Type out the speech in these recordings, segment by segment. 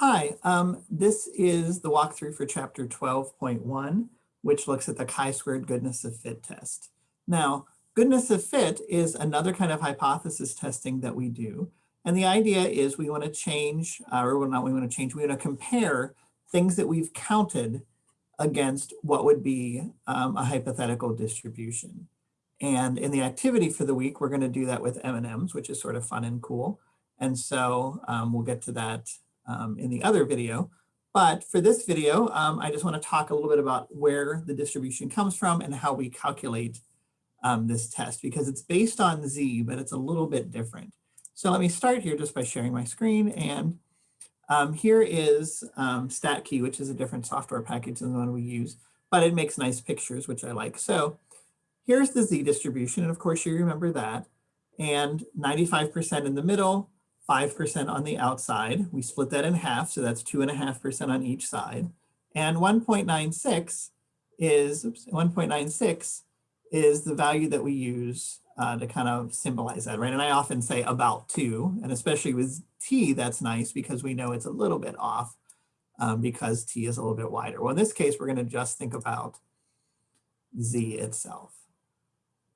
Hi, um, this is the walkthrough for chapter 12.1, which looks at the chi-squared goodness of fit test. Now, goodness of fit is another kind of hypothesis testing that we do. And the idea is we want to change, uh, or not we want to change, we want to compare things that we've counted against what would be um, a hypothetical distribution. And in the activity for the week, we're going to do that with M&Ms, which is sort of fun and cool. And so um, we'll get to that um, in the other video. But for this video, um, I just want to talk a little bit about where the distribution comes from and how we calculate um, this test because it's based on Z, but it's a little bit different. So let me start here just by sharing my screen. And um, here is um, StatKey, which is a different software package than the one we use, but it makes nice pictures, which I like. So here's the Z distribution. And of course, you remember that. And 95% in the middle, 5% on the outside. We split that in half, so that's 2.5% on each side. And 1.96 is, 1.96 is the value that we use uh, to kind of symbolize that, right? And I often say about two, and especially with T, that's nice because we know it's a little bit off um, because T is a little bit wider. Well, in this case, we're gonna just think about Z itself.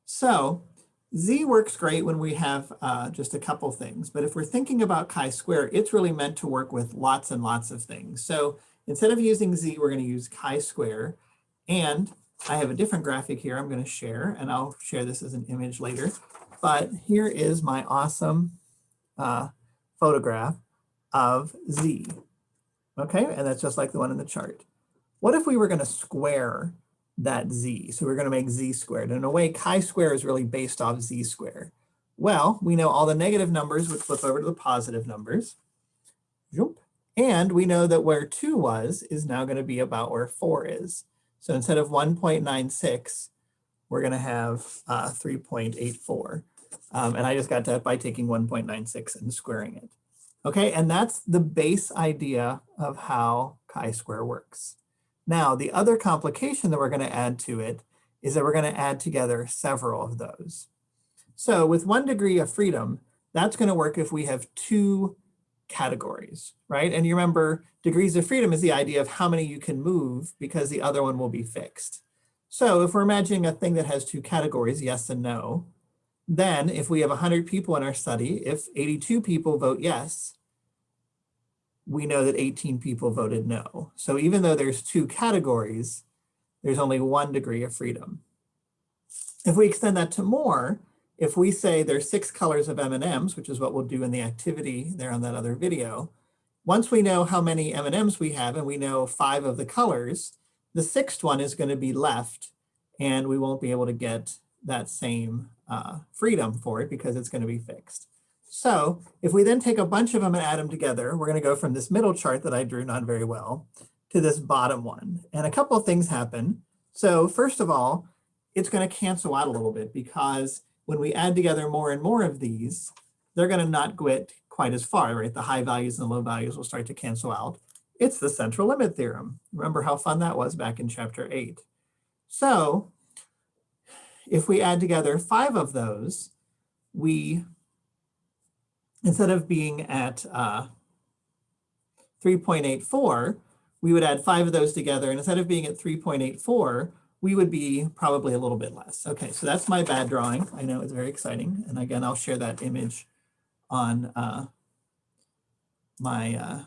So Z works great when we have uh, just a couple things, but if we're thinking about chi-square, it's really meant to work with lots and lots of things. So instead of using Z, we're gonna use chi-square. And I have a different graphic here I'm gonna share, and I'll share this as an image later. But here is my awesome uh, photograph of Z. Okay, and that's just like the one in the chart. What if we were gonna square that z. So we're going to make z squared. In a way, chi-square is really based off z squared. Well, we know all the negative numbers would flip over to the positive numbers. And we know that where 2 was is now going to be about where 4 is. So instead of 1.96, we're going to have uh, 3.84. Um, and I just got that by taking 1.96 and squaring it. Okay, and that's the base idea of how chi-square works. Now, the other complication that we're going to add to it is that we're going to add together several of those. So with one degree of freedom, that's going to work if we have two categories, right? And you remember degrees of freedom is the idea of how many you can move because the other one will be fixed. So if we're imagining a thing that has two categories, yes and no, then if we have 100 people in our study, if 82 people vote yes, we know that 18 people voted no. So even though there's two categories, there's only one degree of freedom. If we extend that to more, if we say there's six colors of M&Ms, which is what we'll do in the activity there on that other video, once we know how many M&Ms we have and we know five of the colors, the sixth one is going to be left and we won't be able to get that same uh, freedom for it because it's going to be fixed. So if we then take a bunch of them and add them together, we're going to go from this middle chart that I drew not very well to this bottom one. And a couple of things happen. So first of all, it's going to cancel out a little bit because when we add together more and more of these, they're going to not get quite as far, right? The high values and the low values will start to cancel out. It's the central limit theorem. Remember how fun that was back in chapter eight. So if we add together five of those, we instead of being at uh, 3.84, we would add five of those together. And instead of being at 3.84, we would be probably a little bit less. Okay, so that's my bad drawing. I know it's very exciting. And again, I'll share that image on uh, my, uh,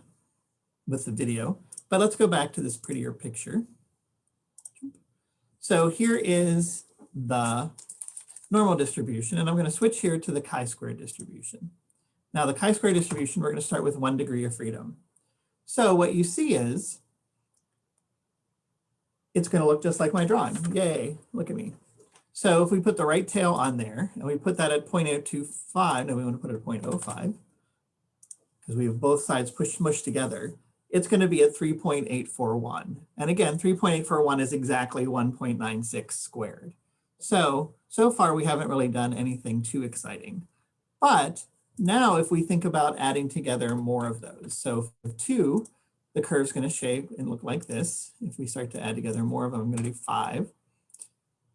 with the video. But let's go back to this prettier picture. So here is the normal distribution, and I'm going to switch here to the chi-square distribution. Now the chi-square distribution, we're going to start with one degree of freedom. So what you see is it's going to look just like my drawing. Yay, look at me. So if we put the right tail on there and we put that at 0.025, no, we want to put it at 0.05 because we have both sides pushed mushed together, it's going to be at 3.841. And again, 3.841 is exactly 1.96 squared. So, so far we haven't really done anything too exciting. But now, if we think about adding together more of those, so for two, the curve is going to shape and look like this. If we start to add together more of them, I'm going to do five.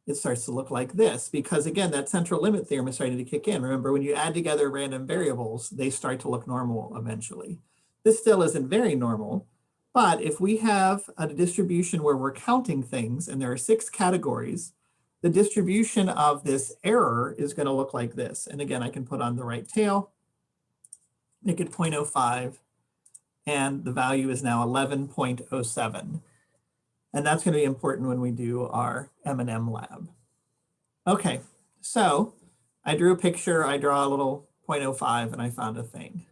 It starts to look like this because again, that central limit theorem is starting to kick in. Remember, when you add together random variables, they start to look normal eventually. This still isn't very normal, but if we have a distribution where we're counting things and there are six categories, the distribution of this error is going to look like this. And again, I can put on the right tail, make it 0.05, and the value is now 11.07. And that's going to be important when we do our M&M lab. Okay, so I drew a picture, I draw a little 0.05 and I found a thing.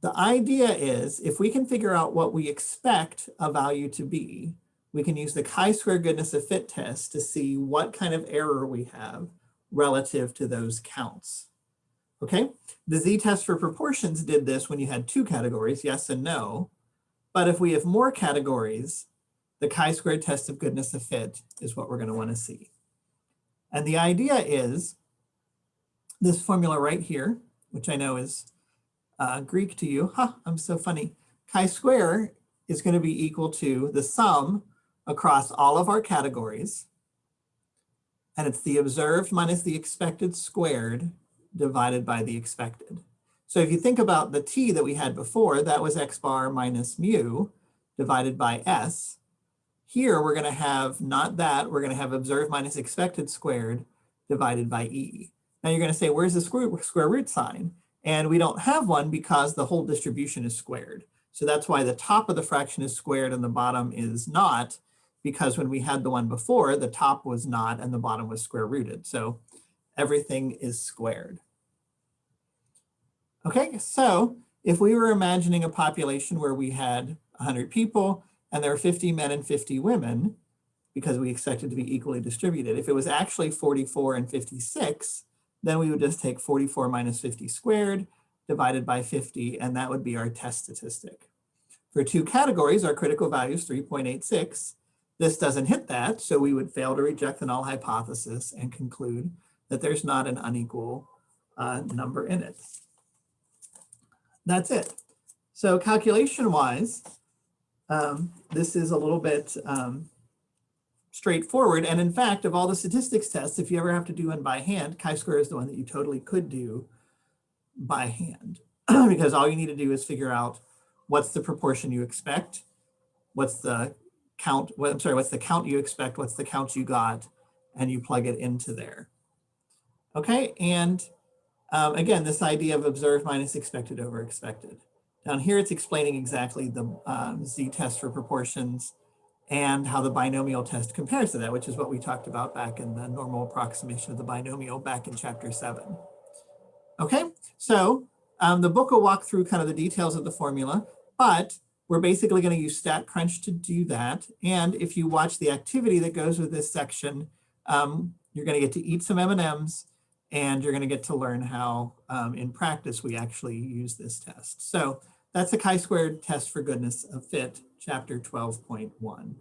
The idea is if we can figure out what we expect a value to be, we can use the chi-square goodness of fit test to see what kind of error we have relative to those counts. Okay, the z-test for proportions did this when you had two categories, yes and no. But if we have more categories, the chi-square test of goodness of fit is what we're going to want to see. And the idea is this formula right here, which I know is uh, Greek to you. Ha, huh, I'm so funny. Chi-square is going to be equal to the sum across all of our categories. And it's the observed minus the expected squared divided by the expected. So if you think about the t that we had before, that was x bar minus mu divided by s. Here we're going to have not that, we're going to have observed minus expected squared divided by e. Now you're going to say, where's the square, square root sign? And we don't have one because the whole distribution is squared. So that's why the top of the fraction is squared and the bottom is not, because when we had the one before, the top was not and the bottom was square rooted. So everything is squared. Okay, so if we were imagining a population where we had 100 people and there are 50 men and 50 women, because we expected to be equally distributed. If it was actually 44 and 56, then we would just take 44 minus 50 squared divided by 50, and that would be our test statistic. For two categories, our critical value is 3.86. This doesn't hit that, so we would fail to reject the null hypothesis and conclude that there's not an unequal uh, number in it. That's it. So calculation-wise, um, this is a little bit um, straightforward. And in fact, of all the statistics tests, if you ever have to do one by hand, chi-square is the one that you totally could do by hand because all you need to do is figure out what's the proportion you expect, what's the count, what, I'm sorry, what's the count you expect, what's the count you got, and you plug it into there. Okay, and um, again, this idea of observed minus expected over expected. Down here, it's explaining exactly the um, z-test for proportions and how the binomial test compares to that, which is what we talked about back in the normal approximation of the binomial back in chapter seven. Okay, so um, the book will walk through kind of the details of the formula, but we're basically going to use StatCrunch to do that. And if you watch the activity that goes with this section, um, you're going to get to eat some M&Ms and you're going to get to learn how um, in practice we actually use this test. So that's the chi-squared test for goodness of fit, chapter 12.1.